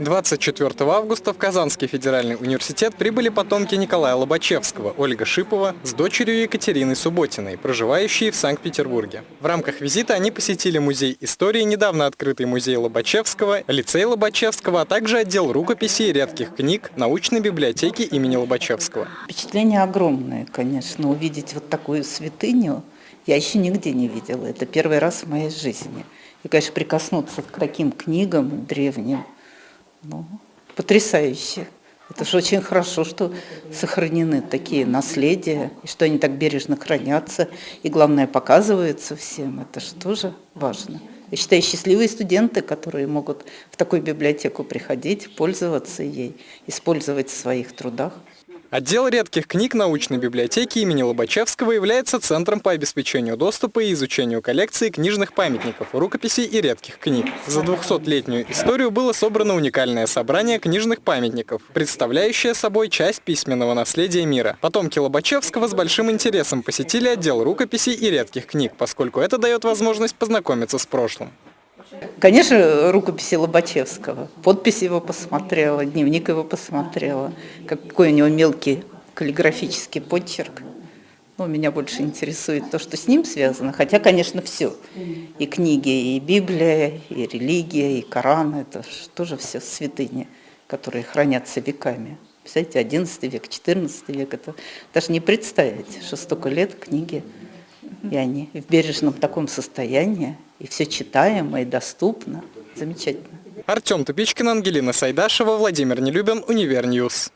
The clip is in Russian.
24 августа в Казанский федеральный университет прибыли потомки Николая Лобачевского, Ольга Шипова с дочерью Екатериной Субботиной, проживающие в Санкт-Петербурге. В рамках визита они посетили музей истории, недавно открытый музей Лобачевского, лицей Лобачевского, а также отдел рукописей и редких книг научной библиотеки имени Лобачевского. Впечатление огромное, конечно, увидеть вот такую святыню я еще нигде не видела. Это первый раз в моей жизни. И, конечно, прикоснуться к таким книгам древним – ну, потрясающе. Это же очень хорошо, что сохранены такие наследия, и что они так бережно хранятся, и, главное, показываются всем. Это же тоже важно. Я считаю, счастливые студенты, которые могут в такую библиотеку приходить, пользоваться ей, использовать в своих трудах. Отдел редких книг научной библиотеки имени Лобачевского является центром по обеспечению доступа и изучению коллекции книжных памятников, рукописей и редких книг. За 200-летнюю историю было собрано уникальное собрание книжных памятников, представляющее собой часть письменного наследия мира. Потомки Лобачевского с большим интересом посетили отдел рукописей и редких книг, поскольку это дает возможность познакомиться с прошлым. Конечно, рукописи Лобачевского. Подпись его посмотрела, дневник его посмотрела. Какой у него мелкий каллиграфический почерк. Ну, меня больше интересует то, что с ним связано. Хотя, конечно, все. И книги, и Библия, и религия, и Коран. Это тоже все святыни, которые хранятся веками. Представляете, 11 век, 14 век. Это даже не представить, что столько лет книги и они в бережном таком состоянии, и все читаемо и доступно. Замечательно. Артем Тупичкин, Ангелина Сайдашева, Владимир Нелюбин, Univer News.